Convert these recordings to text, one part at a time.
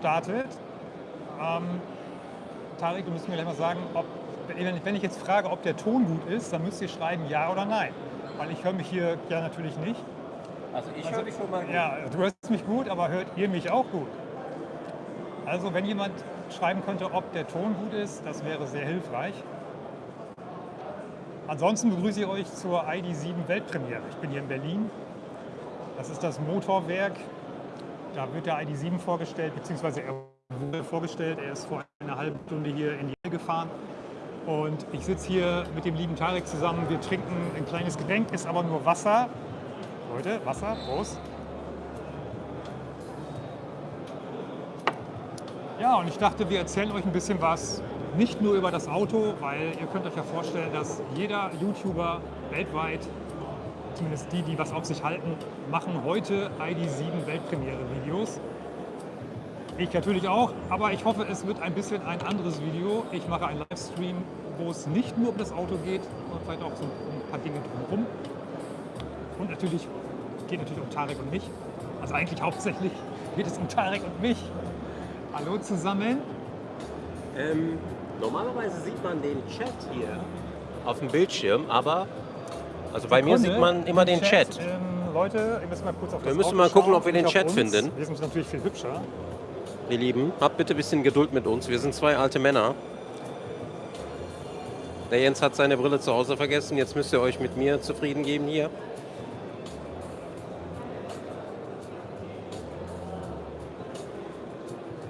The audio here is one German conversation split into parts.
startet. Ähm, Tarek, du musst mir gleich mal sagen, ob, wenn ich jetzt frage, ob der Ton gut ist, dann müsst ihr schreiben ja oder nein. Weil ich höre mich hier ja natürlich nicht. Also ich also, höre dich schon mal gut. Ja, du hörst mich gut, aber hört ihr mich auch gut? Also wenn jemand schreiben könnte, ob der Ton gut ist, das wäre sehr hilfreich. Ansonsten begrüße ich euch zur ID7 Weltpremiere. Ich bin hier in Berlin. Das ist das Motorwerk. Da wird der ID7 vorgestellt, beziehungsweise er wurde vorgestellt. Er ist vor einer halben Stunde hier in die Halle gefahren. Und ich sitze hier mit dem lieben Tarek zusammen. Wir trinken ein kleines Getränk, ist aber nur Wasser. Leute, Wasser, Prost. Ja, und ich dachte, wir erzählen euch ein bisschen was, nicht nur über das Auto, weil ihr könnt euch ja vorstellen, dass jeder YouTuber weltweit, zumindest die, die was auf sich halten, machen heute ID7 Weltpremiere-Videos. Ich natürlich auch, aber ich hoffe, es wird ein bisschen ein anderes Video. Ich mache einen Livestream, wo es nicht nur um das Auto geht, sondern vielleicht auch so ein paar Dinge drumherum. Und natürlich geht natürlich um Tarek und mich. Also eigentlich hauptsächlich geht es um Tarek und mich. Hallo zusammen. Ähm, normalerweise sieht man den Chat hier auf dem Bildschirm, aber also bei mir sieht man immer den Chat. Ähm, Leute, ihr müsst mal kurz auf Wir müssen mal gucken, ob wir den Chat finden. Wir sind natürlich viel hübscher. Ihr Lieben, habt bitte ein bisschen Geduld mit uns. Wir sind zwei alte Männer. Der Jens hat seine Brille zu Hause vergessen. Jetzt müsst ihr euch mit mir zufrieden geben hier.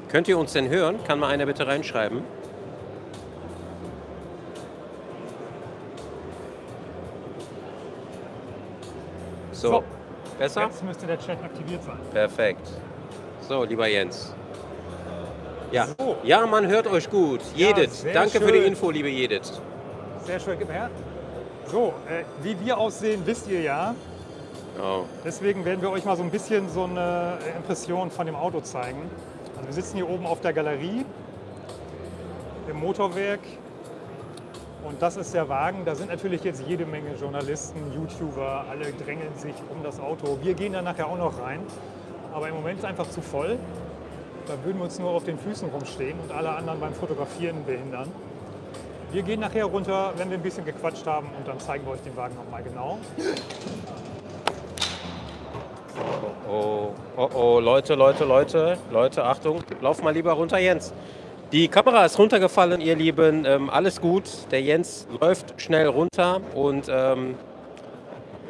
Könnt ihr uns denn hören? Kann mal einer bitte reinschreiben? Besser? Jetzt müsste der Chat aktiviert sein. Perfekt. So, lieber Jens. Ja, so. ja man hört euch gut. Jedit. Ja, Danke schön. für die Info, liebe Jedit. Sehr schön, gib her. So, äh, wie wir aussehen, wisst ihr ja. Oh. Deswegen werden wir euch mal so ein bisschen so eine Impression von dem Auto zeigen. Also wir sitzen hier oben auf der Galerie im Motorwerk und das ist der Wagen. Da sind natürlich jetzt jede Menge Journalisten, YouTuber, alle drängeln sich um das Auto. Wir gehen da nachher auch noch rein, aber im Moment ist es einfach zu voll. Da würden wir uns nur auf den Füßen rumstehen und alle anderen beim Fotografieren behindern. Wir gehen nachher runter, wenn wir ein bisschen gequatscht haben und dann zeigen wir euch den Wagen nochmal genau. Oh, oh, oh, Leute, Leute, Leute, Leute, Achtung, lauf mal lieber runter, Jens. Die Kamera ist runtergefallen, ihr Lieben. Ähm, alles gut. Der Jens läuft schnell runter und ähm,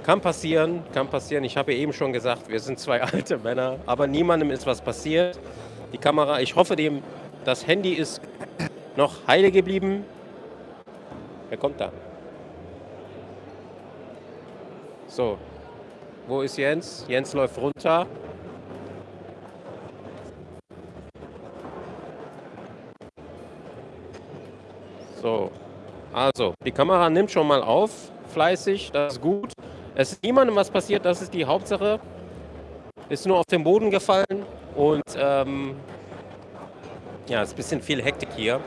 kann passieren, kann passieren. Ich habe eben schon gesagt, wir sind zwei alte Männer, aber niemandem ist was passiert. Die Kamera, ich hoffe, dem, das Handy ist noch heile geblieben. Wer kommt da? So, wo ist Jens? Jens läuft runter. So, also die Kamera nimmt schon mal auf, fleißig, das ist gut. Es ist niemandem was passiert, das ist die Hauptsache. Ist nur auf den Boden gefallen und ähm, ja, es ist ein bisschen viel Hektik hier.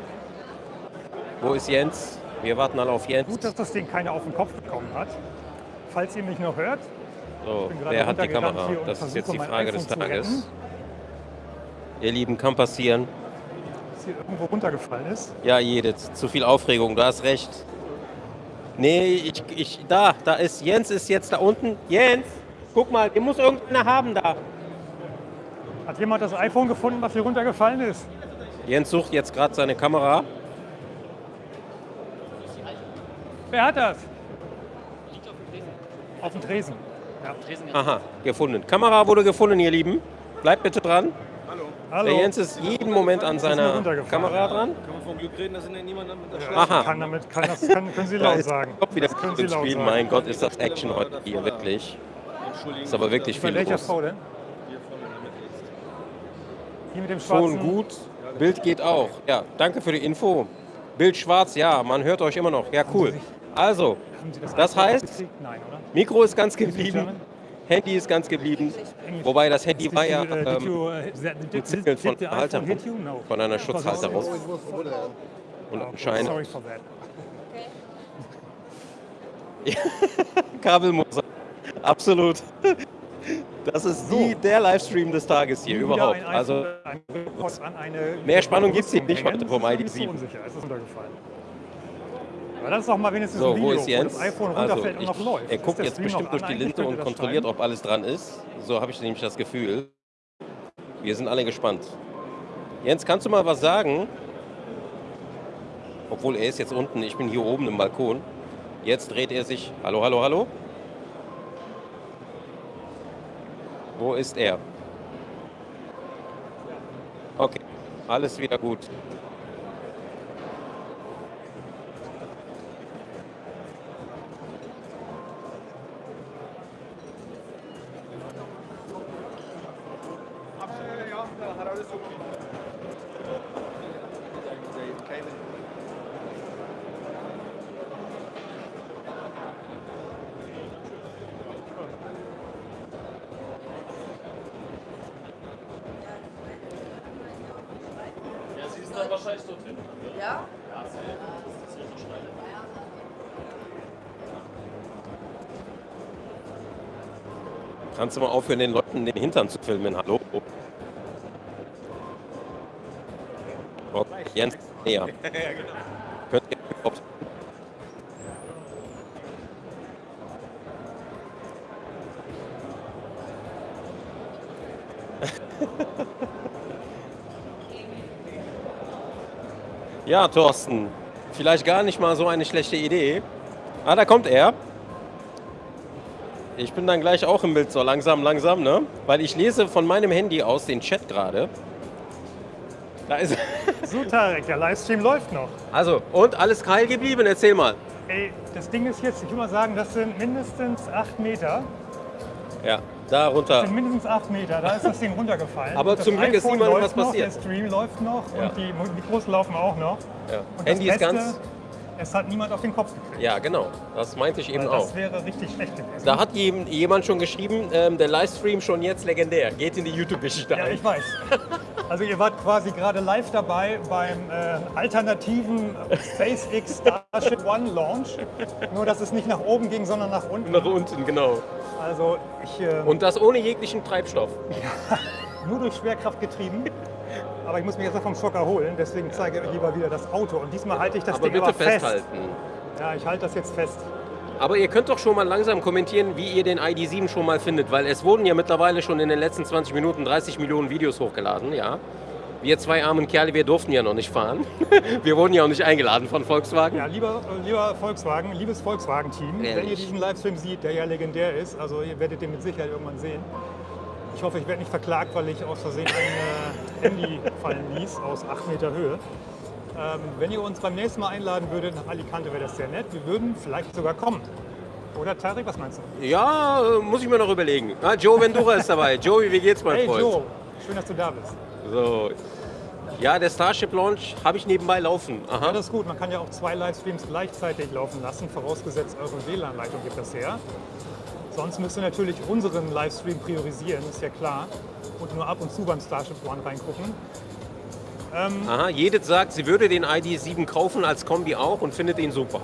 Wo ist Jens? Wir warten alle auf Jens. Gut, dass das Ding keiner auf den Kopf bekommen hat. Falls ihr mich noch hört, so, wer hat die Kamera? Das ist jetzt die Frage des Tages. Ihr Lieben, kann passieren. Hier irgendwo runtergefallen ist? Ja, jedes. Zu viel Aufregung, du hast recht. Nee, ich, ich, da, da ist, Jens ist jetzt da unten. Jens, guck mal, ihr muss irgendeiner haben da. Hat jemand das iPhone gefunden, was hier runtergefallen ist? Jens sucht jetzt gerade seine Kamera. Wer hat das? Auf dem Tresen. Ja. Aha, gefunden. Kamera wurde gefunden, ihr Lieben. Bleibt bitte dran. Hallo. Der Jens ist jeden Moment an seiner Kamera dran. Kann man von Glück reden, dass niemand damit Aha. Kann damit, kann, das kann, können Sie laut sagen. Kopf wieder das können Sie laut sagen. Mein Gott, ist das Action heute hier, wirklich. Ist aber wirklich viel welcher los. Frau denn? Hier mit dem schwarzen... Ton gut, Bild geht auch. Ja, danke für die Info. Bild schwarz, ja, man hört euch immer noch. Ja, cool. Also, das heißt, Mikro ist ganz geblieben, Handy ist ganz geblieben, wobei das Handy war ja ähm, ein Zettel von, Halter, von einer Schutzhalterung. Und anscheinend... Kabelmoser, absolut. Das ist die, der Livestream des Tages hier überhaupt. ein Also ein Mehr Spannung gibt's hier Rüstung nicht heute vom Das ist ID7. nicht so unsicher, es ist runtergefallen. Aber das ist doch mal wenigstens So, ein Video, wo ist Jens? das iPhone Also, runterfällt und noch ich, läuft. er guckt jetzt bestimmt durch die Linse und kontrolliert, ob alles dran ist. So habe ich nämlich das Gefühl. Wir sind alle gespannt. Jens, kannst du mal was sagen? Obwohl er ist jetzt unten, ich bin hier oben im Balkon. Jetzt dreht er sich. Hallo, hallo, hallo? Wo ist er? Okay, alles wieder gut. Ja, sie ist dann wahrscheinlich dort hinten. Ja? Kannst du mal aufhören, den Leuten den Hintern zu filmen? Hallo? Jens, näher. Könnt ihr überhaupt Ja, Thorsten, vielleicht gar nicht mal so eine schlechte Idee. Ah, da kommt er. Ich bin dann gleich auch im Bild, so langsam, langsam, ne? Weil ich lese von meinem Handy aus den Chat gerade. Da ist So, Tarek, der Livestream läuft noch. Also, und alles geil geblieben? Erzähl mal. Ey, das Ding ist jetzt, ich will mal sagen, das sind mindestens 8 Meter. Ja, da Das runter. sind mindestens 8 Meter, da ist das Ding runtergefallen. Aber das zum Glück ist niemandem was noch, passiert. Der Stream läuft noch Ja. und die Mikros laufen auch noch. Ja. Und Handy das ist Beste, ganz. Es hat niemand auf den Kopf gekriegt. Ja, genau. Das meinte ich eben Weil auch. das wäre richtig schlecht gewesen. Da hat jem- jemand schon geschrieben, ähm, der Livestream schon jetzt legendär. Geht in die YouTube-Geschichte Ja, ein. ich weiß. Also ihr wart quasi gerade live dabei beim äh, alternativen SpaceX Starship One Launch. Nur dass es nicht nach oben ging, sondern nach unten. Nach unten, genau. Also ich äh, Und das ohne jeglichen Treibstoff. nur durch Schwerkraft getrieben. Aber ich muss mich jetzt noch vom Schock erholen, deswegen zeige ich euch lieber wieder das Auto. Und diesmal halte ich das Aber Ding bitte aber fest. festhalten. Ja, ich halte das jetzt fest. Aber ihr könnt doch schon mal langsam kommentieren, wie ihr den ID7 schon mal findet, weil es wurden ja mittlerweile schon in den letzten 20 Minuten 30 Millionen Videos hochgeladen, ja. Wir zwei armen Kerle, wir durften ja noch nicht fahren. Wir wurden ja auch nicht eingeladen von Volkswagen. Ja, lieber, äh, lieber Volkswagen, liebes Volkswagen-Team, wenn ihr diesen Livestream seht, der ja legendär ist, also ihr werdet den mit Sicherheit irgendwann sehen. Ich hoffe, ich werde nicht verklagt, weil ich aus Versehen ein äh, Handy fallen ließ aus 8 Meter Höhe. Ähm, wenn ihr uns beim nächsten Mal einladen würdet nach Alicante, wäre das sehr nett. Wir würden vielleicht sogar kommen. Oder Tarek, was meinst du? Ja, äh, muss ich mir noch überlegen. Ah, Joe Vendura ist dabei. Joey, wie geht's, mein Hey Freund? Joe, schön, dass du da bist. So. Ja, der Starship Launch habe ich nebenbei laufen. Ja, Aha. das ist gut. Man kann ja auch zwei Livestreams gleichzeitig laufen lassen, vorausgesetzt eure WLAN-Leitung gibt das her. Sonst müsst ihr natürlich unseren Livestream priorisieren, ist ja klar. Und nur ab und zu beim Starship One reingucken. Aha, Jedith sagt, sie würde den ID7 kaufen als Kombi auch und findet ihn super.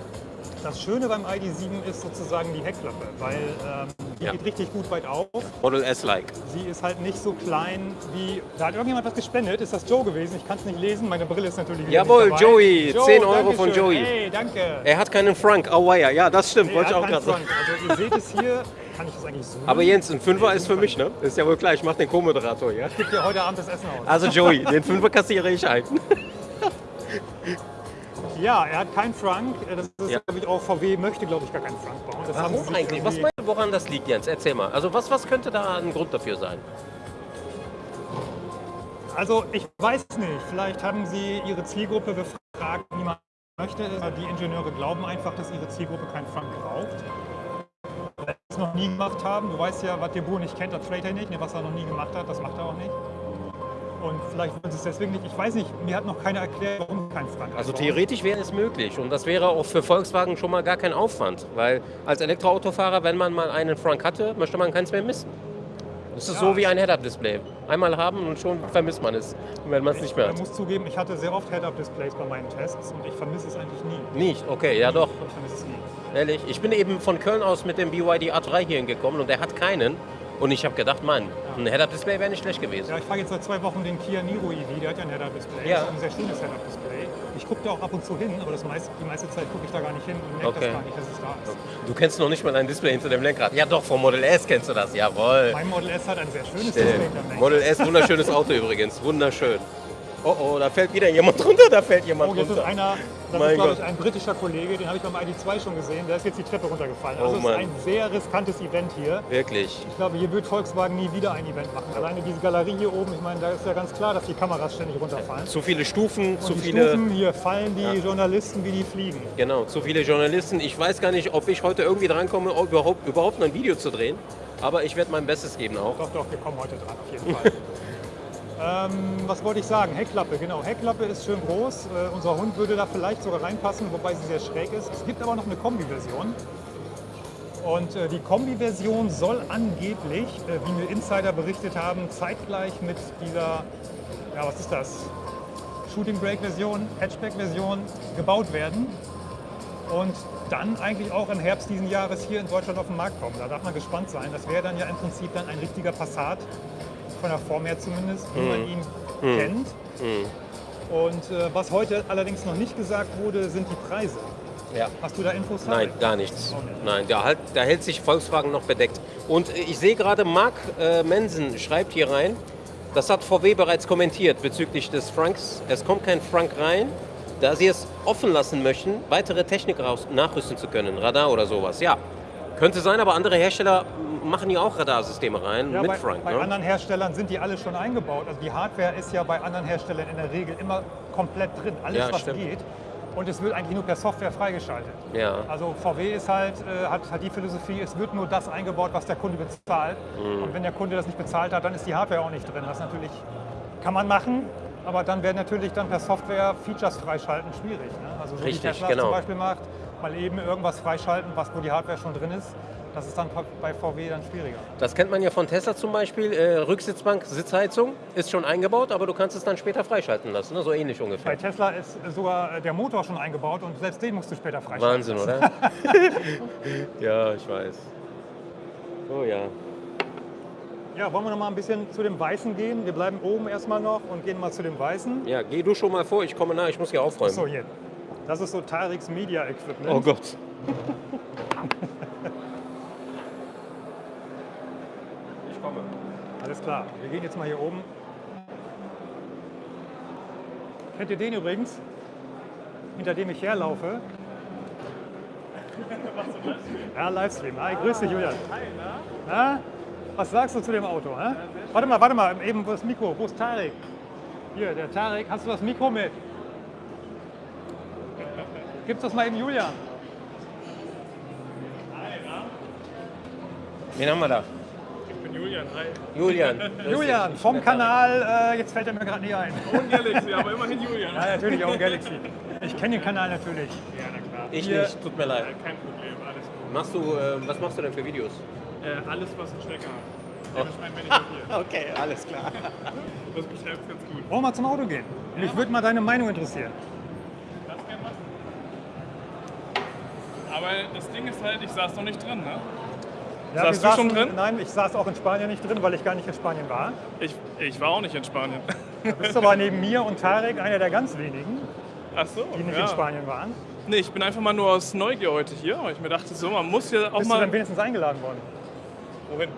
Das Schöne beim ID7 ist sozusagen die Heckklappe, weil ähm, die Ja. geht richtig gut weit auf. Model S-like. Sie ist halt nicht so klein wie. Da hat irgendjemand was gespendet. Ist das Joe gewesen? Ich kann es nicht lesen. Meine Brille ist natürlich wieder Jawohl. Joey, 10 Euro von Dankeschön. Joey. Hey, danke. Er hat keinen Frank. Oh, ja, ja, das stimmt. Nee, Wollte ich auch gerade sagen. Also ihr seht es hier. Kann ich das eigentlich so? Aber Jens, ein Fünfer ist für mich, ne? Ist ja wohl klar, ich mache den Co-Moderator, ja? Ich gebe dir heute Abend das Essen aus. Also Joey, den Fünfer kassiere ich ein. Ja, er hat keinen Frank. Das ist, Ja. glaube ich, auch VW möchte, glaube ich, gar keinen Frank bauen. Das Warum eigentlich? Was meinst du, woran das liegt, Jens? Erzähl mal. Also was, was könnte da ein Grund dafür sein? Also ich weiß nicht. Vielleicht haben sie ihre Zielgruppe befragt, niemand möchte es. Die Ingenieure glauben einfach, dass ihre Zielgruppe keinen Frank braucht. Es noch nie gemacht haben. Du weißt ja, was der Bur nicht kennt, das trade er nicht. Ne, Was er noch nie gemacht hat, das macht er auch nicht. Und vielleicht sie es deswegen nicht. Ich weiß nicht, mir hat noch keiner erklärt, warum kein Frank Also theoretisch wäre es möglich und das wäre auch für Volkswagen schon mal gar kein Aufwand, weil als Elektroautofahrer, wenn man mal einen Frank hatte, möchte man keins mehr missen. Das ist Ja. so wie ein Head-Up-Display. Einmal haben und schon vermisst man es, wenn man es nicht mehr Ich hat. muss zugeben, ich hatte sehr oft Head-Up-Displays bei meinen Tests und ich vermisse es eigentlich nie. Nicht? Okay, ja doch. Ich vermisse es nie. Ehrlich, ich bin eben von Köln aus mit dem BYD A3 hier hingekommen und er hat keinen. Und ich habe gedacht, Mann, ein Head-Up-Display wäre nicht schlecht gewesen. Ja, ich fahre jetzt seit zwei Wochen den Kia Niro EV, der hat ja ein Head-Up-Display. Ja. Das ist ein sehr schönes Head-Up-Display. Ich gucke da auch ab und zu hin, aber meiste, die meiste Zeit gucke ich da gar nicht hin und merke Okay. das gar nicht, dass es da ist. Du kennst noch nicht mal ein Display hinter dem Lenkrad. Ja doch, vom Model S kennst du das, jawohl. Mein Model S hat ein sehr schönes Display hinterm Lenkrad. Model S, wunderschönes Auto übrigens, wunderschön. Oh oh, da fällt wieder jemand runter, da fällt jemand Oh, jetzt ist runter. einer, das Mein ist glaube ich ein britischer Kollege, den habe ich beim ID2 schon gesehen, der ist jetzt die Treppe runtergefallen. Oh Also es ist ein sehr riskantes Event hier. Wirklich. Ich glaube, hier wird Volkswagen nie wieder ein Event machen. Alleine diese Galerie hier oben, ich meine, da ist ja ganz klar, dass die Kameras ständig runterfallen. Zu viele Stufen, zu Und die viele. Stufen, hier fallen die Journalisten wie die fliegen. Genau, zu viele Journalisten. Ich weiß gar nicht, ob ich heute irgendwie drankomme, überhaupt, überhaupt noch ein Video zu drehen. Aber ich werde mein Bestes geben auch. Doch, doch, wir kommen heute dran, auf jeden Fall. Ähm, was wollte ich sagen? Heckklappe, genau. Heckklappe ist schön groß. Äh, unser Hund würde da vielleicht sogar reinpassen, wobei sie sehr schräg ist. Es gibt aber noch eine Kombi-Version. Und äh, die Kombi-Version soll angeblich, äh, wie mir Insider berichtet haben, zeitgleich mit dieser, ja, was ist das? Shooting Brake-Version, Hatchback-Version gebaut werden. Und dann eigentlich auch im Herbst diesen Jahres hier in Deutschland auf den Markt kommen. Da darf man gespannt sein. Das wäre dann ja im Prinzip dann ein richtiger Passat, von der Form her zumindest, wie man ihn kennt. Und äh, was heute allerdings noch nicht gesagt wurde, sind die Preise. Ja. Hast du da Infos? Nein, gar nichts. Nicht. Nein, da, halt, da hält sich Volkswagen noch bedeckt. Und ich sehe gerade, Marc äh, Mensen schreibt hier rein, das hat VW bereits kommentiert bezüglich des Franks. Es kommt kein Frank rein, da sie es offen lassen möchten, weitere Technik nachrüsten zu können, Radar oder sowas. Ja, könnte sein, aber andere Hersteller machen ja auch Radarsysteme rein Ja, mit bei, Frank. bei ne? anderen Herstellern sind die alle schon eingebaut. Also die Hardware ist ja bei anderen Herstellern in der Regel immer komplett drin, alles Ja, was stimmt. geht. Und es wird eigentlich nur per Software freigeschaltet. Ja. Also VW ist halt, äh, hat, hat die Philosophie, es wird nur das eingebaut, was der Kunde bezahlt. Mhm. Und wenn der Kunde das nicht bezahlt hat, dann ist die Hardware auch nicht drin. Das natürlich kann man machen, aber dann werden natürlich dann per Software Features freischalten schwierig. Ne? Also so Richtig, wie Tesla genau. zum Beispiel macht, mal eben irgendwas freischalten, was wo die Hardware schon drin ist. Das ist dann bei VW dann schwieriger. Das kennt man ja von Tesla zum Beispiel. Äh, Rücksitzbank, Sitzheizung ist schon eingebaut, aber du kannst es dann später freischalten lassen. Ne? So ähnlich Bei ungefähr. Tesla ist sogar äh, der Motor schon eingebaut und selbst den musst du später freischalten. Wahnsinn, oder? ja, ich weiß. Oh ja. Ja, wollen wir noch mal ein bisschen zu dem Weißen gehen? Wir bleiben oben erstmal noch und gehen mal zu dem Weißen. Ja, geh du schon mal vor, ich komme nach, ich muss hier aufräumen. So, hier. Das ist so Tariks Media Equipment. Oh Gott. ich komme. Alles klar. Wir gehen jetzt mal hier oben. Kennt ihr den übrigens? Hinter dem ich herlaufe. Ja, Livestream. Hi, grüß dich, Julian. Hi, na? Was sagst du zu dem Auto? Hä? Warte mal, warte mal, eben wo ist das Mikro? Wo ist Tarek? Hier, der Tarek. Hast du das Mikro mit? Gib's das mal eben Julian. Wen haben wir da? Bin Julian, hi. Julian. Julian, vom Kanal, äh, jetzt fällt er mir gerade nicht ein. Und Galaxy, aber immerhin Julian. Ja, natürlich auch Galaxy. Ich kenne den Kanal natürlich. Ja, na klar. Ich Hier- nicht, tut mir leid. Kein Problem, alles gut. Machst du, äh, was machst du denn für Videos? Äh, alles, was einen Stecker hat. Hier. Okay, alles klar. Das beschreibt ganz gut. Wollen wir mal zum Auto gehen? Mich würde mal deine Meinung interessieren. Das gerne machen. Aber das Ding ist halt, ich saß noch nicht drin, ne? Ja, wir du schon saßen- drin? Nein, ich saß auch in Spanien nicht drin, weil ich gar nicht in Spanien war. Ich, ich war auch nicht in Spanien. Du bist aber neben mir und Tarek einer der ganz wenigen, so, die nicht ja. in Spanien waren. Nee, ich bin einfach mal nur aus Neugier heute hier, ich mir dachte, so, man muss ja auch Bist du mal... dann wenigstens eingeladen worden? Wohin?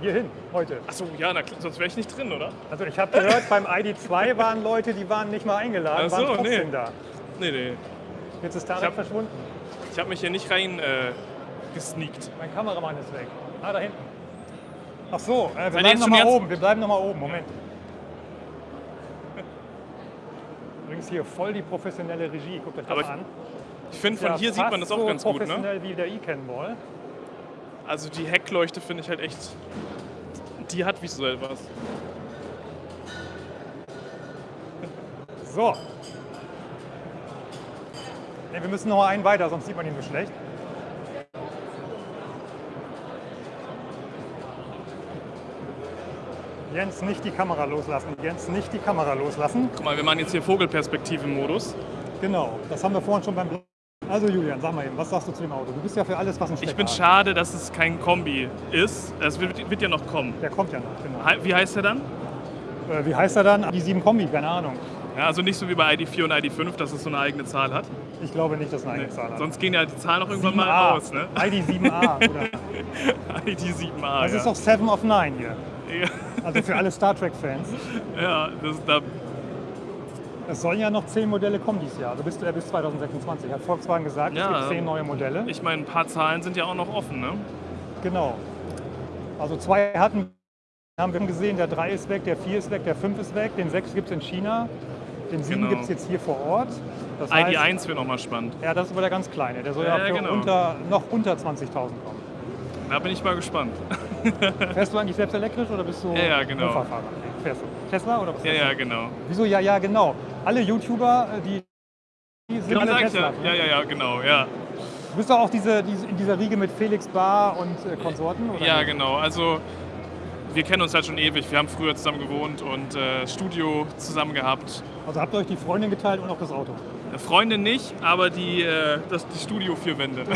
Hierhin, heute. Ach so, ja, na, sonst wäre ich nicht drin, oder? Also ich habe gehört, beim ID2 waren Leute, die waren nicht mal eingeladen, Ach so, waren trotzdem nee. da. Nee, nee. Jetzt ist Tarek Ich hab- verschwunden. Ich habe mich hier nicht rein äh, gesneakt. Mein Kameramann ist weg. Ah, da hinten. Ach so, äh, wir bleiben noch mal oben. Wir bleiben noch mal oben. Moment. Übrigens hier voll die professionelle Regie. Guckt euch das Aber mal an. Ich finde, von Ja, hier sieht man das auch so ganz gut, ne? professionell wie der E-Cannonball. Also die Heckleuchte finde ich halt echt... Die hat visuell was. So. Nee, wir müssen noch einen weiter, sonst sieht man ihn so schlecht. Jens, nicht die Kamera loslassen. Jens, nicht die Kamera loslassen. Guck mal, wir machen jetzt hier Vogelperspektive-Modus. Genau, das haben wir vorhin schon beim Also Julian, sag mal eben, was sagst du zu dem Auto? Du bist ja für alles, was ein Stecker Ich bin hat. schade, dass es kein Kombi ist. Es wird, wird ja noch kommen. Der kommt ja noch, genau. Wie heißt der dann? Äh, wie heißt er dann? Die 7 Kombi, keine Ahnung. Ja, also nicht so wie bei ID4 und ID5, dass es so eine eigene Zahl hat. Ich glaube nicht, dass es eine Nee. eigene Zahl hat. Sonst gehen ja die Zahlen auch irgendwann 7A. mal aus, ne? ID 7A. Oder? ID7A. Das ja. ist doch 7 of 9 hier. Ja, Also für alle Star Trek-Fans. ja, das, da, Es sollen ja noch 10 Modelle kommen dieses Jahr. Also bis, äh, bis 2026. Hat Volkswagen gesagt, Ja. es gibt 10 neue Modelle. ich meine, ein paar Zahlen sind ja auch noch offen, ne? Genau. Also zwei hatten haben wir gesehen, der 3 ist weg, der 4 ist weg, der 5 ist weg, den 6 gibt es in China, den 7 Genau. gibt es jetzt hier vor Ort. Das heißt, ID1 wird nochmal spannend. ja, das ist aber der ganz kleine. Der soll ja, Ja, genau. unter, noch unter 20.000 kommen. Da bin ich mal gespannt. Fährst du eigentlich selbst elektrisch oder bist du Ja, ja, genau. Mofa-Fahrer? Nee, Fährst du Tesla oder was Ja, ja, genau. Wieso? Ja, ja, genau. Alle YouTuber, äh, die, die sind Genau, alle Tesla. ja. Ja, ja, ja, genau, ja. Du bist doch auch diese, diese, in dieser Riege mit Felix Bar und äh, Konsorten? Oder Ja, nicht? genau. Also wir kennen uns halt schon ewig. Wir haben früher zusammen gewohnt und äh, Studio zusammen gehabt. Also habt ihr euch die Freundin geteilt und auch das Auto? Eine Freundin nicht, aber die, äh, das, die Studio vier Wände.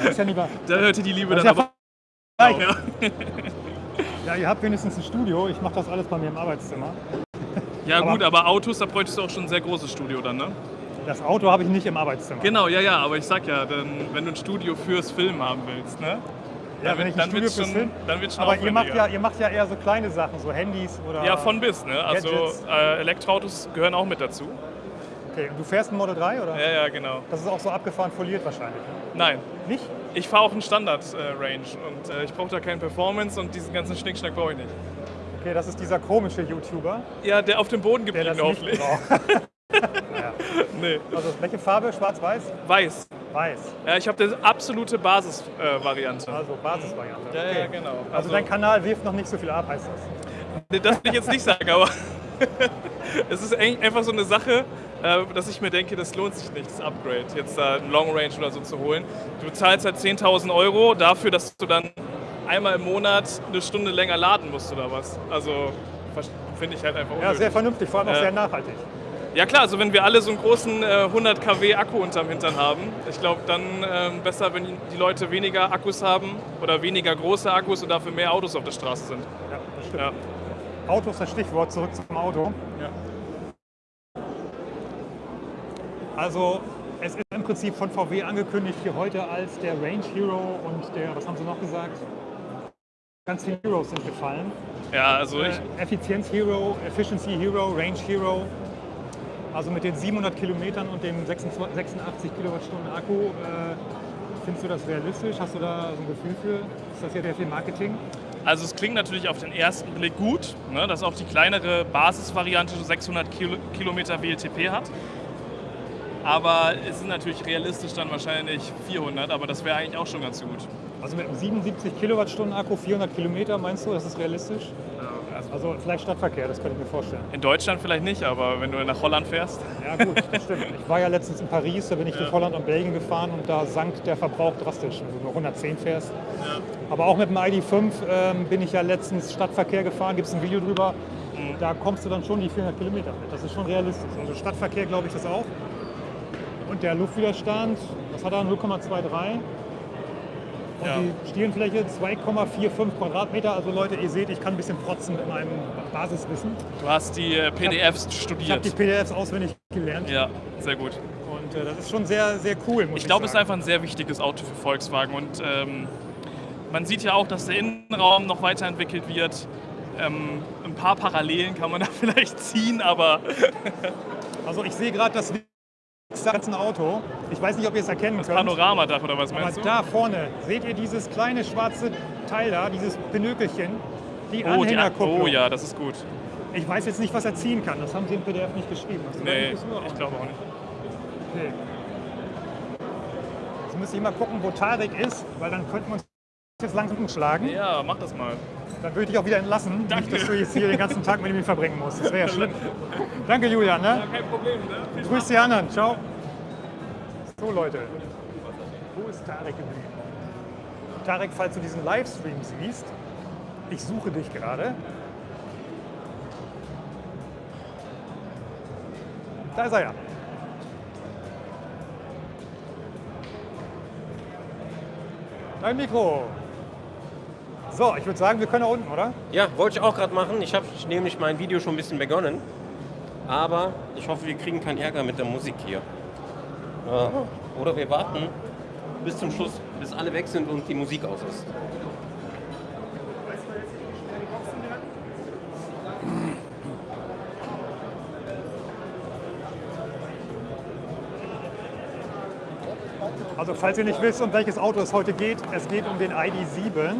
Das ist ja lieber. Da hörte die Liebe dann ja aber Ja. Ja, ihr habt wenigstens ein Studio. Ich mache das alles bei mir im Arbeitszimmer. ja Aber- gut, aber Autos, da bräuchtest du auch schon ein sehr großes Studio dann, ne? Das Auto habe ich nicht im Arbeitszimmer. Genau, ja, ja, aber ich sag ja, dann, wenn du ein Studio fürs Film haben willst, ne? Ja, Dann wenn wird- ich ein dann Studio fürs schon- Film. dann wird's schon Aber ihr macht, ja, ihr macht ja eher so kleine Sachen, so Handys oder. Ja, von bis, ne? Also äh, Elektroautos gehören auch mit dazu. Okay, und du fährst ein Model 3 oder? Ja, ja, genau. Das ist auch so abgefahren foliert wahrscheinlich. Ne? Nein, Nicht? Ich fahre auch einen Standard-Range und äh, ich brauche da keinen Performance und diesen ganzen Schnickschnack brauche ich nicht. Okay, das ist dieser komische YouTuber, Ja, der auf dem Boden geblieben hoffentlich. ja. Nee, Also welche Farbe? Schwarz-Weiß? weiß. Weiß. Ja, ich habe die absolute Basis-Variante. Also Basisvariante. Ja, okay. ja, genau. Also, dein Kanal wirft noch nicht so viel ab, heißt das. Das will ich jetzt nicht sagen, aber es ist einfach so eine Sache, äh, dass ich mir denke, das lohnt sich nicht, das Upgrade, jetzt da ein Long Range oder so zu holen. Du zahlst halt 10.000 Euro dafür, dass du dann einmal im Monat eine Stunde länger laden musst oder was. Also finde ich halt einfach Ja, unnötig. sehr vernünftig, vor allem auch Ja. sehr nachhaltig. Ja klar, also wenn wir alle so einen großen äh, 100 kW Akku unterm Hintern haben, ich glaube dann ähm, besser, wenn die Leute weniger Akkus haben oder weniger große Akkus und dafür mehr Autos auf der Straße sind. Ja, das stimmt. Ja. Auto ist das Stichwort, zurück zum Auto. Ja. Also es ist im Prinzip von VW angekündigt hier heute als der Range Hero und der, was haben sie noch gesagt? Ganz viele Heroes sind gefallen. Ja, also ich, Äh, Effizienz Hero, Efficiency Hero, Range Hero. Also mit den 700 Kilometern und dem 26 86 Kilowattstunden Akku, äh, findest du das realistisch? Hast du da so ein Gefühl für? Ist das ja sehr viel Marketing? Also es klingt natürlich auf den ersten Blick gut, ne, dass auch die kleinere Basisvariante so 600 Kilo, Kilometer WLTP hat. Aber es ist natürlich realistisch dann wahrscheinlich 400, aber das wäre eigentlich auch schon ganz gut. Also mit einem 77 Kilowattstunden Akku, 400 Kilometer, meinst du, das ist realistisch? Also Also vielleicht Stadtverkehr, das könnte ich mir vorstellen. in Deutschland vielleicht nicht, aber wenn du nach Holland fährst. Ja gut, das stimmt. Ich war ja letztens in Paris, da bin ich durch Holland und Belgien gefahren und da sank der Verbrauch drastisch, wenn du nur 110 fährst. Aber auch mit dem ID5 ähm, bin ich ja letztens Stadtverkehr gefahren, gibt es ein Video drüber. Da kommst du dann schon die 400 Kilometer mit. Das ist schon realistisch. Also Stadtverkehr glaube ich das auch. Und der Luftwiderstand, was hat er? 0,23. Und Ja. die Stirnfläche 2,45 Quadratmeter. Also Leute, ihr seht, ich kann ein bisschen protzen mit meinem Basiswissen. Du hast die äh, PDFs Ich habe studiert. die PDFs auswendig gelernt. Ja, sehr gut. Und äh, das ist schon sehr, sehr cool, ich, Ich glaube, es ist einfach ein sehr wichtiges Auto für Volkswagen und ähm, man sieht ja auch, dass der Innenraum noch weiterentwickelt wird. Ähm, ein paar Parallelen kann man da vielleicht ziehen, aber Also ich sehe gerade das ganze Auto. Ich weiß nicht, ob ihr es erkennen könnt. Panoramadach oder was Aber meinst du? da vorne seht ihr dieses kleine schwarze Teil da, dieses Pinökelchen, die oh, Anhängerkupplung. oh ja, das ist gut. Ich weiß jetzt nicht, was er ziehen kann. Das haben sie im PDF nicht geschrieben. Hast du da Nee, ich glaube auch nicht. Okay. Jetzt müsste ich mal gucken, wo Tarek ist, weil dann könnten wir uns jetzt langsam umschlagen. Ja, mach das mal. Dann würde ich dich auch wieder entlassen, Danke. nicht, dass du jetzt hier den ganzen Tag mit ihm verbringen musst. Das wäre ja schlimm. Danke, Julian. Ne? Ja, kein Problem. Ne? Grüß die anderen. Ciao. So, Leute. Wo ist Tarek geblieben? Tarek, falls du diesen Livestream siehst, ich suche dich gerade. Da ist er ja. Dein Mikro. So, ich würde sagen, wir können da unten, oder? Ja, wollte ich auch gerade machen. Ich habe nämlich mein Video schon ein bisschen begonnen. Aber ich hoffe, wir kriegen keinen Ärger mit der Musik hier. Äh, Oder wir warten bis zum Schluss, bis alle weg sind und die Musik aus ist. Also falls ihr nicht wisst, um welches Auto es heute geht, es geht um den ID7.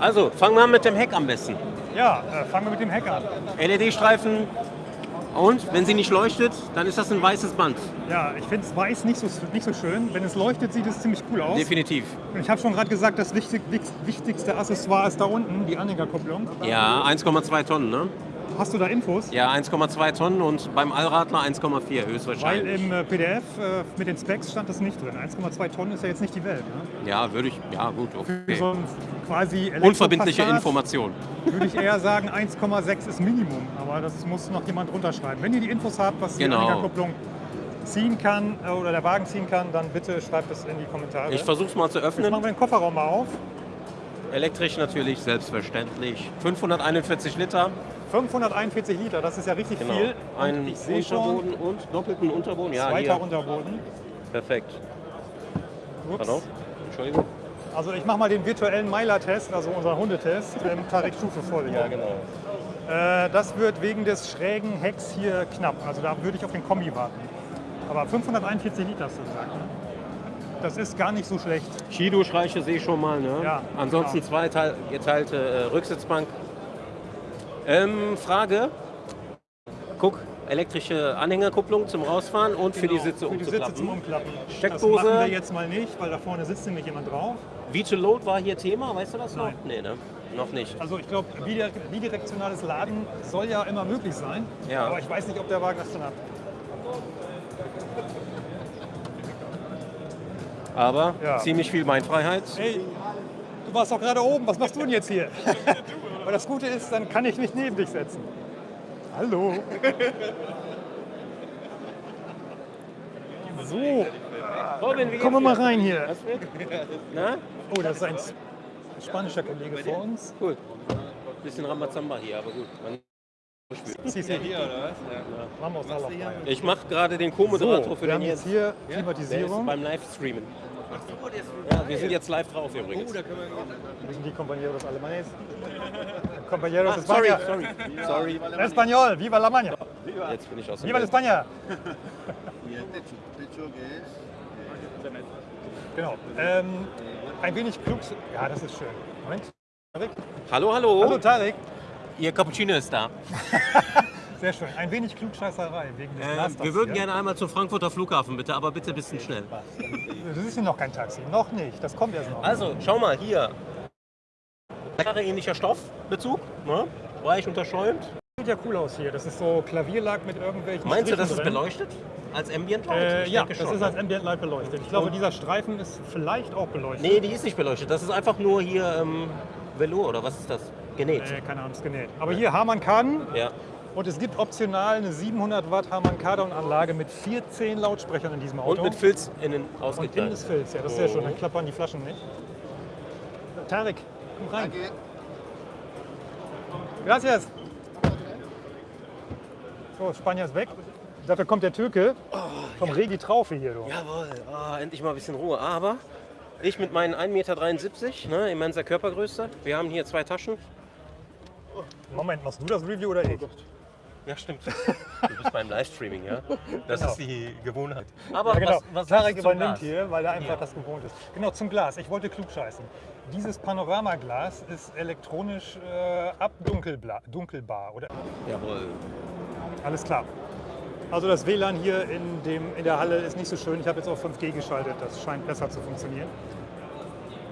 Also, fangen wir an mit dem Heck am besten. Ja, äh, fangen wir mit dem Heck an. LED-Streifen und wenn sie nicht leuchtet, dann ist das ein weißes Band. Ja, ich finde es weiß nicht so, nicht so schön. Wenn es leuchtet, sieht es ziemlich cool aus. Definitiv. Und ich habe schon gerade gesagt, das wichtig, wichtigste Accessoire ist da unten, die Anhängerkupplung. Ja, 1,2 Tonnen, ne? Hast du da Infos? Ja, 1,2 Tonnen und beim Allradler 1,4 höchstwahrscheinlich. Weil im äh, PDF äh, mit den Specs stand das nicht drin. 1,2 Tonnen ist ja jetzt nicht die Welt. Ne? Ja, würde ich, ja gut, okay. So ein quasi Unverbindliche Information. Würde ich eher sagen, 1,6 ist Minimum. Aber das muss noch jemand runterschreiben. Wenn ihr die Infos habt, was die Genau. Anhängerkupplung ziehen kann äh, oder der Wagen ziehen kann, dann bitte schreibt es in die Kommentare. Ich versuche es mal zu Jetzt öffnen. machen wir den Kofferraum mal auf. Elektrisch natürlich, selbstverständlich. 541 Liter, 541 Liter, das ist ja richtig genau. viel. Und Ein ich sehe schon, Unterboden und doppelten Unterboden. Ja, zweiter hier. Unterboden. Perfekt. Ups. Pardon? Entschuldigung. Also ich mache mal den virtuellen Meiler-Test, also unseren Hundetest, im Tarek Stufe vorliegen. genau. Äh, das wird wegen des schrägen Hecks hier knapp. Also da würde ich auf den Kombi warten. Aber 541 Liter hast du gesagt. Ne? Das ist gar nicht so schlecht. Shido-Schreiche sehe ich schon mal. Ne? Ja, Ansonsten genau. zwei teil geteilte äh, Rücksitzbank. Ähm, Frage. Guck, elektrische Anhängerkupplung zum Rausfahren und für die Genau, Sitze für die Sitze zum. Umklappen. Steckdose. Das machen wir jetzt mal nicht, weil da vorne sitzt nämlich jemand drauf. Veto Load war hier Thema, weißt du das noch? Nein. Nee, ne? Noch nicht. Also ich glaube, bidirektionales Laden soll ja immer möglich sein. Ja. Aber ich weiß nicht, ob der Wagen das dann hat. Aber Ja. ziemlich viel Beinfreiheit. Hey, du warst doch gerade oben, was machst du denn jetzt hier? Aber das Gute ist, dann kann ich mich neben dich setzen. Hallo. So, Robin, wie kommen wir mal rein hier. Oh, das ist ein spanischer Kollege vor uns. Cool. Bisschen Ramazamba hier, aber gut. Man- Sie ist hier oder was? Vamos a la playa. Ich mache gerade den Co-Moderator So, für wir den haben jetzt hier Klimatisierung. beim Livestreamen. Ja, wir sind jetzt live drauf übrigens. Wir sind die Compañeros Alemanes. Compañeros Ah, sorry, España. sorry, sorry. Español, viva la maña. Jetzt bin ich aus dem Viva la. España. Es Genau. Ähm, ein wenig klug. Ja, das ist schön. Moment. Tarek. Hallo, hallo. Hallo Tarek. Ihr Cappuccino ist da. Sehr schön. Ein wenig Klugscheißerei wegen des Ähm, wir würden hier. gerne einmal zum Frankfurter Flughafen bitte, aber bitte ein bisschen schnell. Das ist hier noch kein Taxi. Noch nicht. Das kommt erst noch. Also, schau mal hier. Klare ähnlicher Stoffbezug, ne? Weich unterschäumt. Sieht ja cool aus hier. Das ist so Klavierlack mit irgendwelchen Meinst du, das ist Strichen drin. beleuchtet? Als Ambient Light? Äh, ja, das schon, ist ne? als Ambient Light beleuchtet. Ich glaube, Und- dieser Streifen ist vielleicht auch beleuchtet. Nee, die ist nicht beleuchtet. Das ist einfach nur hier ähm, Velour oder was ist das? Genäht. Äh, keine Ahnung, ist genäht. Aber hier Harman Kardon Ja. Und es gibt optional eine 700 Watt Harman Kardon Anlage mit 14 Lautsprechern in diesem Auto. Und mit Filz innen Und innen ausgekleidet. ist Filz, ja, das ist sehr schön. Oh. Dann klappern die Flaschen nicht. Tarek, komm rein. Danke. Gracias. So, Spanier ist weg. Dafür kommt der Türke vom Regi Traufe hier. Du. Jawohl, ah, endlich mal ein bisschen Ruhe. Aber ich mit meinen 1,73 Meter, ne, immenser Körpergröße. Wir haben hier zwei Taschen. Moment, machst du das Review oder ich? Ja, stimmt. Du bist beim Livestreaming, ja? Das Genau. ist die Gewohnheit. Aber Ja, genau. was, was Tarek übernimmt Glas? hier, weil er einfach Ja. das gewohnt ist. Genau, zum Glas. Ich wollte klug scheißen. Dieses Panoramaglas ist elektronisch äh, abdunkelbar. Dunkelbar, oder? Jawohl. Alles klar. Also das WLAN hier in, dem, in der Halle ist nicht so schön. Ich habe jetzt auf 5G geschaltet. Das scheint besser zu funktionieren.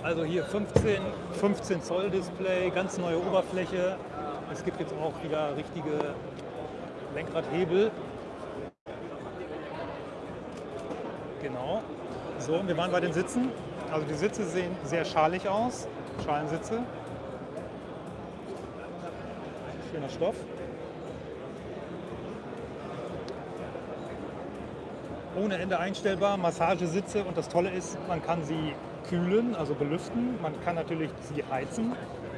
Also hier 15, 15 Zoll Display, ganz neue Oberfläche. Es gibt jetzt auch wieder richtige Lenkradhebel. Genau. So, und wir waren bei den Sitzen. Also die Sitze sehen sehr schalig aus. Schalensitze. Schöner Stoff. ohne Ende einstellbar, Massagesitze und das Tolle ist, man kann sie kühlen, also belüften. Man kann natürlich sie heizen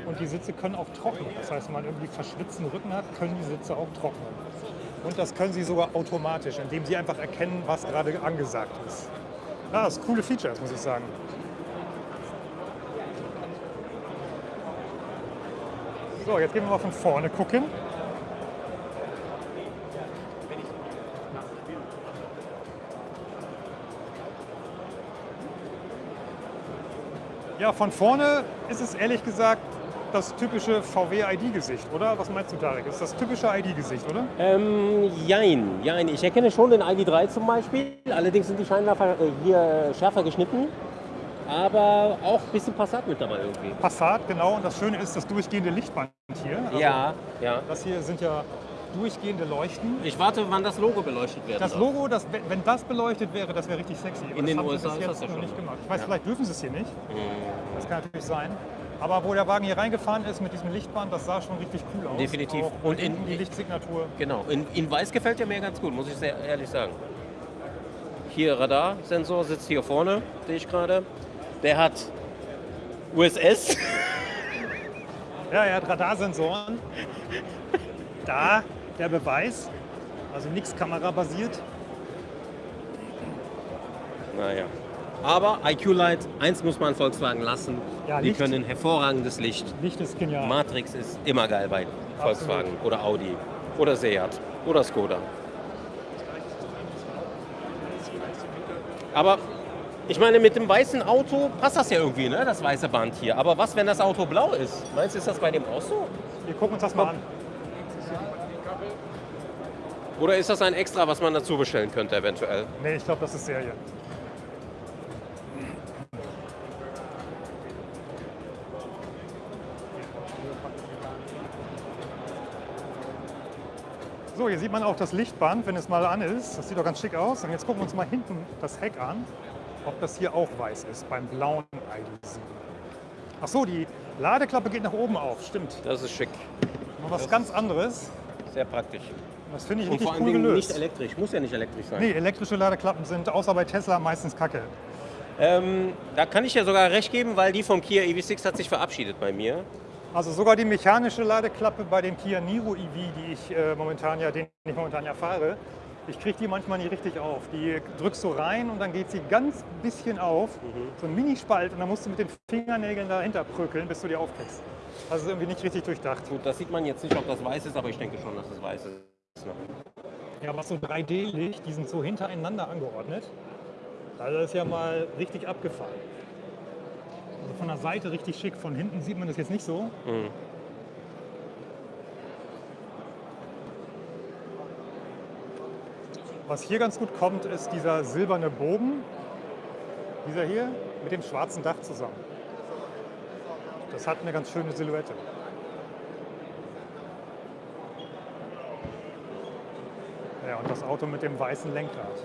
und die Sitze können auch trocknen. Das heißt, wenn man irgendwie verschwitzten Rücken hat, können die Sitze auch trocknen. Und das können sie sogar automatisch, indem sie einfach erkennen, was gerade angesagt ist. Ja, das sind coole Features, muss ich sagen. So, jetzt gehen wir mal von vorne gucken. Ja, von vorne ist es ehrlich gesagt das typische VW-ID-Gesicht, oder? Was meinst du, Tarek? Ist das typische ID-Gesicht, oder? Ähm, jein, jein. Ich erkenne schon den ID3 zum Beispiel. Allerdings sind die Scheinwerfer äh, hier schärfer geschnitten. Aber auch ein bisschen Passat mit dabei irgendwie. Passat, genau. Und das Schöne ist das durchgehende Lichtband hier. Also ja, ja. Das hier sind ja durchgehende Leuchten. Ich warte, wann das Logo beleuchtet wird. Das Logo, das, wenn das beleuchtet wäre, das wäre richtig sexy. Aber In das den haben sie USA bis ist jetzt das ja noch schon. nicht gemacht. Ich weiß, Ja. vielleicht dürfen sie es hier nicht. Mhm. Das kann natürlich sein. Aber wo der Wagen hier reingefahren ist mit diesem Lichtband, das sah schon richtig cool aus. Definitiv. Auch Und in die Lichtsignatur. Genau. In, in weiß gefällt er mir ganz gut, muss ich sehr ehrlich sagen. Hier Radarsensor sitzt hier vorne, sehe ich gerade. Der hat USS. Ja, er hat Radarsensoren. Da der Beweis. Also nichts kamerabasiert. Naja. Aber IQ Light, eins muss man Volkswagen lassen. Ja, Die Licht. können hervorragendes Licht. Licht ist genial. Matrix ist immer geil bei Volkswagen oder Audi oder Seat oder Skoda. Aber ich meine, mit dem weißen Auto passt das ja irgendwie, ne? das weiße Band hier. Aber was, wenn das Auto blau ist? Meinst du, ist das bei dem auch so? Wir gucken uns das mal an. Oder ist das ein Extra, was man dazu bestellen könnte eventuell? Nee, ich glaube, das ist Serie. So, hier sieht man auch das Lichtband, wenn es mal an ist. Das sieht doch ganz schick aus. Und jetzt gucken wir uns mal hinten das Heck an, ob das hier auch weiß ist, beim blauen ID7. Ach so, die Ladeklappe geht nach oben auf, stimmt. Das ist schick. Mal was ganz anderes. Sehr praktisch. Das finde ich Und richtig vor cool gelöst. nicht elektrisch. Muss ja nicht elektrisch sein. Nee, elektrische Ladeklappen sind außer bei Tesla meistens kacke. Ähm, da kann ich ja sogar recht geben, weil die vom Kia EV6 hat sich verabschiedet bei mir. Also sogar die mechanische Ladeklappe bei dem Kia Niro EV, die ich äh, momentan ja, den ich momentan ja fahre, ich kriege die manchmal nicht richtig auf. Die drückst du rein und dann geht sie ganz bisschen auf, so ein Minispalt und dann musst du mit den Fingernägeln dahinter prügeln, bis du die aufkriegst. Also ist irgendwie nicht richtig durchdacht. Gut, das sieht man jetzt nicht, ob das weiß ist, aber ich denke schon, dass es weiß ist. Ne? Ja, aber so 3D-Licht, die sind so hintereinander angeordnet. Also das ist ja mal richtig abgefahren. Von der Seite richtig schick, von hinten sieht man das jetzt nicht so. Mhm. Was hier ganz gut kommt, ist dieser silberne Bogen, dieser hier, mit dem schwarzen Dach zusammen. Das hat eine ganz schöne Silhouette. Ja, und das Auto mit dem weißen Lenkrad.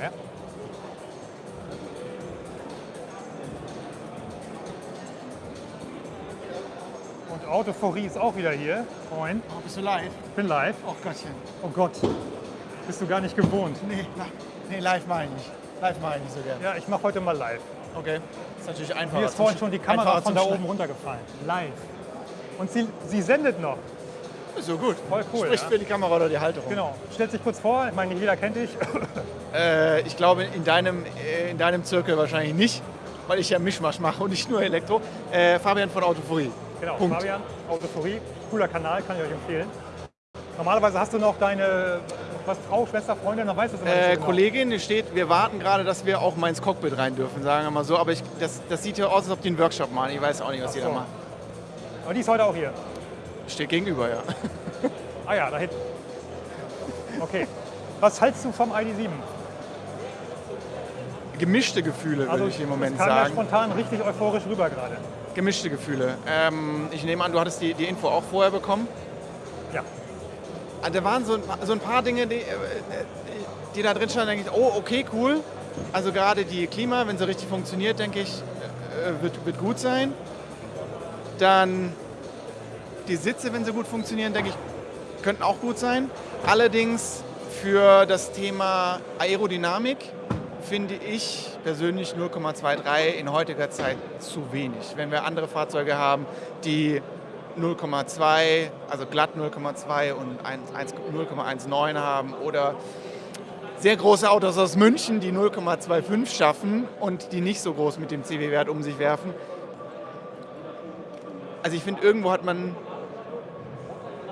Ja. Und Autophorie ist auch wieder hier. Moin, Oh, bist du live? ich bin live. Oh Gottchen. Oh Gott, bist du gar nicht gewohnt. Nee, nee live meine ich nicht. Live meine ich nicht so gern. Ja, ich mache heute mal live. Okay. Ist natürlich einfacher. Mir ist vorhin schon die Kamera von da oben runtergefallen. Live. Und sie, sie sendet noch. So gut. Voll cool, Spricht ja. für die Kamera oder die Halterung. Genau. Stellt sich kurz vor, ich meine, nicht jeder kennt dich. Äh, ich glaube, in deinem, äh, in deinem Zirkel wahrscheinlich nicht, weil ich ja Mischmasch mache und nicht nur Elektro. Äh, Fabian von Autophorie. Genau, Punkt. Fabian, Autophorie. Cooler Kanal, kann ich euch empfehlen. Normalerweise hast du noch deine was, Frau, Schwester, Freundin, dann weißt du es immer nicht Äh, so genau. Kollegin die steht, wir warten gerade, dass wir auch mal ins Cockpit rein dürfen, sagen wir mal so. Aber ich, das, das sieht ja aus, als ob die einen Workshop machen. Ich weiß auch nicht, was die so. da machen. Aber die ist heute auch hier. Steht gegenüber, ja. Ah ja, da hinten. Okay. Was hältst du vom ID7? Gemischte Gefühle, würde ich im Moment es kam ja sagen. spontan richtig euphorisch rüber gerade. Gemischte Gefühle. Ähm, ich nehme an, du hattest die, die Info auch vorher bekommen. Ja. Ah, Da waren so ein, paar- so ein paar Dinge, die, äh, die da drin standen, denke ich, oh, okay, cool. Also gerade die Klima, wenn sie richtig funktioniert, denke ich, äh, wird, wird gut sein. Dann die Sitze, wenn sie gut funktionieren, denke ich, könnten auch gut sein. Allerdings für das Thema Aerodynamik finde ich persönlich 0,23 in heutiger Zeit zu wenig. Wenn wir andere Fahrzeuge haben, die 0,2, also glatt 0,2 und 0,19 haben oder sehr große Autos aus München, die 0,25 schaffen und die nicht so groß mit dem CW-Wert um sich werfen. Also ich finde, irgendwo hat man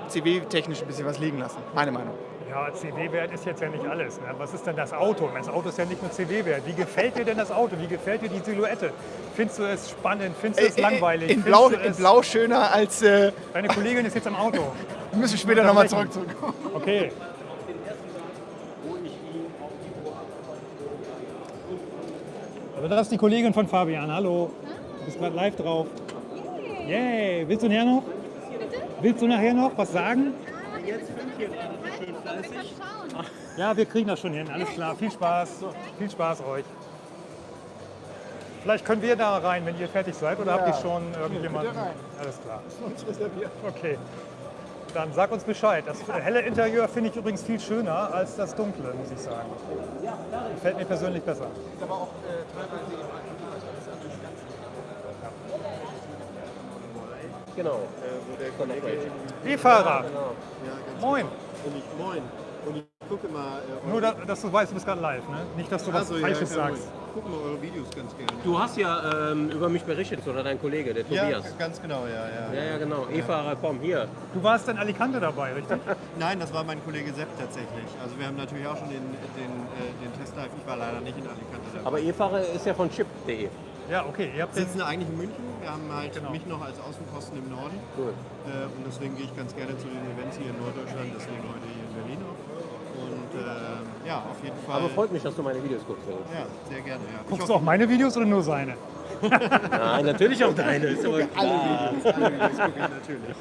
CW-technisch ein bisschen was liegen lassen, meine Meinung. Ja, CW-Wert ist jetzt ja nicht alles. Ne? Was ist denn das Auto? Das Auto ist ja nicht nur CW-Wert. Wie gefällt dir denn das Auto? Wie gefällt dir die Silhouette? Findest du es spannend? Findest du es Äh, äh, langweilig? In Blau, in Blau schöner als. Äh, Deine Kollegin ist jetzt im Auto. wir müssen später nochmal zurück. zurück. Okay. Also das ist die Kollegin von Fabian. Hallo. Du bist gerade live drauf. Yay. Willst du nachher noch? Willst du nachher noch was sagen? Ja, wir kriegen das schon hin. Alles klar. Viel Spaß. Viel Spaß euch. Vielleicht können wir da rein, wenn ihr fertig seid. Oder habt ihr schon irgendjemanden? Alles klar. Okay. Dann sag uns Bescheid. Das helle Interieur finde ich übrigens viel schöner als das dunkle, muss ich sagen. Gefällt mir persönlich besser. Genau. wo der Kollege E-Fahrer, Ja, ganz moin. Und ich, moin. Und ich gucke mal. Äh, Nur, da, dass du weißt, du bist gerade live, ne? Nicht, dass du was Achso, Falsches ja, sagst. Ich gucke mal eure Videos ganz gerne. Du hast ja ähm, über mich berichtet, oder dein Kollege, der ja, Tobias. ganz genau, ja, ja. Ja, ja, genau. E-Fahrer, komm, hier. Du warst in Alicante dabei, richtig? Nein, das war mein Kollege Sepp tatsächlich. Also wir haben natürlich auch schon den, den, äh, den Testdive. Ich war leider nicht in Alicante dabei. Aber E-Fahrer ist ja von chip.de. Ja, okay. Ihr habt wir sitzen eigentlich in München. Wir haben halt Genau. mich noch als Außenposten im Norden. Cool. Äh, und deswegen gehe ich ganz gerne zu den Events hier in Norddeutschland. Deswegen heute hier in Berlin auch. Und äh, ja, auf jeden Fall. Aber freut mich, dass du meine Videos guckst. Philipp. ja, sehr gerne. Ja. Guckst du auch meine Videos oder nur seine? Nein, natürlich auch deine. Ist aber alle klar. Videos, alle Videos gucke ich natürlich.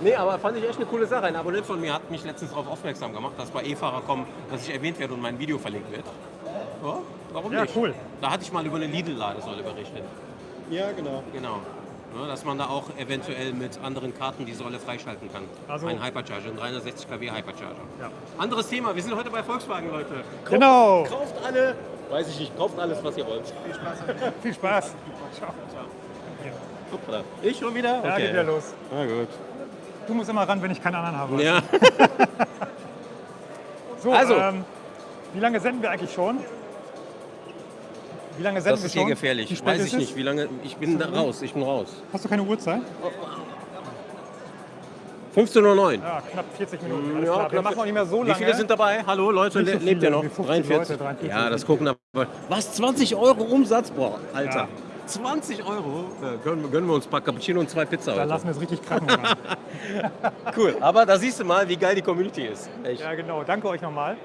Nee, aber fand ich echt eine coole Sache. Ein Abonnent von mir hat mich letztens darauf aufmerksam gemacht, dass bei E-Fahrer kommen, dass ich erwähnt werde und mein Video verlinkt wird. Ja, warum Ja, nicht? cool. Da hatte ich mal über eine Lidl-Ladesäule berichtet. Ja, genau. Genau. Ja, dass man da auch eventuell mit anderen Karten die Säule freischalten kann. Also- ein Hypercharger, ein 360 kW Hypercharger. Ja. Anderes Thema, wir sind heute bei Volkswagen, Leute. Kauft, Genau. Kauft alle, weiß ich nicht, kauft alles, was ihr wollt. Viel Spaß. Ciao. Hoppla. Ich schon wieder? Ja, geht wieder los. Na gut. Du musst immer ran, wenn ich keinen anderen habe. Ja. So, Also. ähm, wie lange senden wir eigentlich schon? Wie lange senden Das wir ist schon? hier Wie gefährlich. spät Weiß ist ich nicht, wie lange. Ich bin da raus, ich bin raus. Hast du keine Uhrzeit? 15.09 Uhr. Ja, knapp 40 Minuten. Ja, klar. Wir knapp- machen auch nicht mehr so Wie lange. viele sind dabei? Hallo Leute, so le- lebt ihr noch? wie 50 43. Leute, 43. Ja, das gucken aber. Was? 20 Euro Umsatz? Boah, Alter. Ja. 20 Euro? Ja, gönnen, gönnen wir uns ein paar Cappuccino und zwei Pizza Da heute. lassen wir es richtig krachen. Cool. Aber da siehst du mal, wie geil die Community ist. Echt. ja, genau. Danke euch nochmal.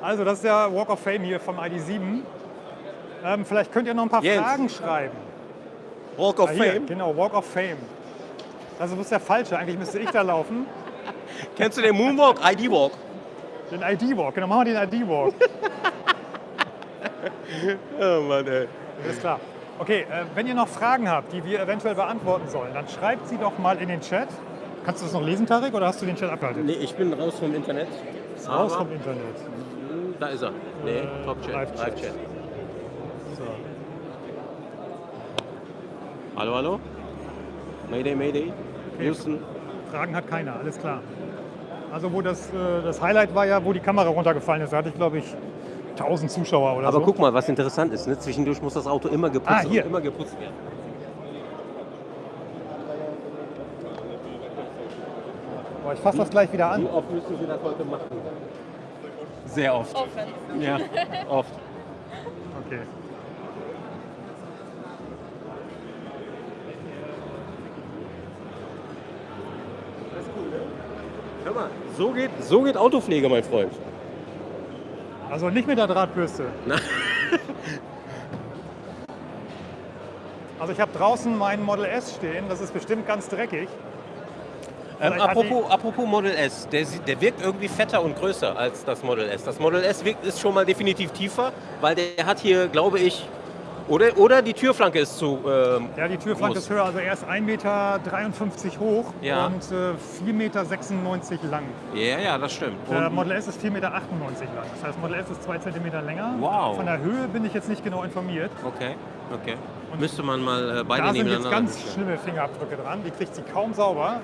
Also, das ist der Walk of Fame hier vom ID7. Ähm, vielleicht könnt ihr noch ein paar Jens. Fragen schreiben. Walk of Ah, hier, Fame. Genau, Walk of Fame. Also, das ist der falsche. Eigentlich müsste ich da laufen. Kennst du den Moonwalk? ID Walk. Den ID-Walk. Genau, machen wir den ID-Walk. Oh Mann, ey. Alles klar. Okay, äh, wenn ihr noch Fragen habt, die wir eventuell beantworten sollen, dann schreibt sie doch mal in den Chat. Kannst du das noch lesen, Tarek, oder hast du den Chat abgehalten? Nee, ich bin raus vom Internet. Raus Aber- vom Internet. Da ist er. Nee, Top-Chat. Live-Chat. Live-Chat. So. Hallo, hallo? Mayday, Mayday. Houston. Fragen hat keiner, alles klar. Also wo das, äh, das Highlight war ja, wo die Kamera runtergefallen ist. Da hatte ich, glaube ich, 1000 Zuschauer oder Aber so. guck mal, was interessant ist. Ne? Zwischendurch muss das Auto immer geputzt, Ah, hier. immer geputzt werden. Boah, ich fasse das gleich wieder an. Wie oft müssen Sie das heute machen? Sehr oft. Offen. Ja, oft. Okay. Hör mal, so geht, so geht Autopflege, mein Freund. Also nicht mit der Drahtbürste. Na. Also ich habe draußen meinen Model S stehen. Das ist bestimmt ganz dreckig. Ähm, apropos, apropos Model S, der, der wirkt irgendwie fetter und größer als das Model S. Das Model S wirkt, ist schon mal definitiv tiefer, weil der hat hier, glaube ich, Oder, oder die Türflanke ist zu. Ähm, Ja, die Türflanke groß. ist höher, also er ist 1,53 Meter hoch Ja. und äh, 4,96 Meter lang. Ja, ja, das stimmt. Der Und, Model S ist 4,98 Meter lang. Das heißt, Model S ist 2 cm länger. Wow. Von der Höhe bin ich jetzt nicht genau informiert. okay, okay. Müsste man mal äh, beide Da sind jetzt nebeneinander ganz bestellen. schlimme Fingerabdrücke dran. Die kriegt sie kaum sauber.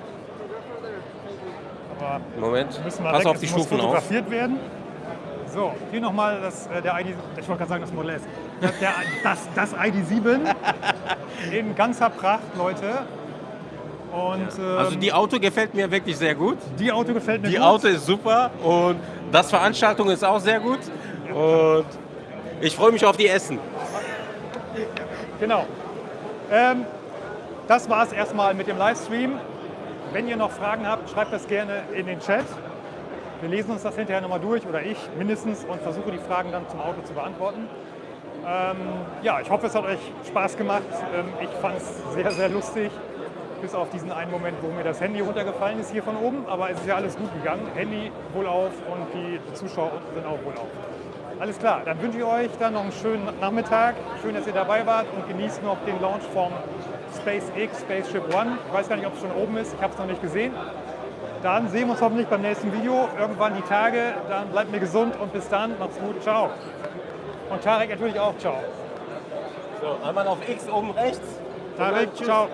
Aber Moment, pass weg. auf es die muss Stufen auf. fotografiert werden. So, hier nochmal das, äh, der ID, ich wollte gerade sagen das Model S. Das, der, das, das ID7 in ganzer Pracht, Leute. Und ähm, Also die Auto gefällt mir wirklich sehr gut. die Auto gefällt mir Die gut. Auto ist super und das Veranstaltung ist auch sehr gut. Und ich freue mich auf die Essen. Genau. Ähm, das war es erstmal mit dem Livestream. Wenn ihr noch Fragen habt, schreibt das gerne in den Chat. Wir lesen uns das hinterher nochmal durch, oder ich mindestens, und versuche die Fragen dann zum Auto zu beantworten. Ähm, ja, ich hoffe, es hat euch Spaß gemacht. Ähm, ich fand es sehr, sehr lustig. Bis auf diesen einen Moment, wo mir das Handy runtergefallen ist hier von oben. Aber es ist ja alles gut gegangen. Handy wohlauf und die Zuschauer unten sind auch wohlauf. Alles klar, dann wünsche ich euch dann noch einen schönen Nachmittag. Schön, dass ihr dabei wart und genießt noch den Launch vom SpaceX Spaceship One. Ich weiß gar nicht, ob es schon oben ist, ich habe es noch nicht gesehen. Dann sehen wir uns hoffentlich beim nächsten Video, irgendwann die Tage. Dann bleibt mir gesund und bis dann, macht's gut, ciao. Und Tarek natürlich auch, ciao. So, einmal auf X oben rechts. Tarek, ciao.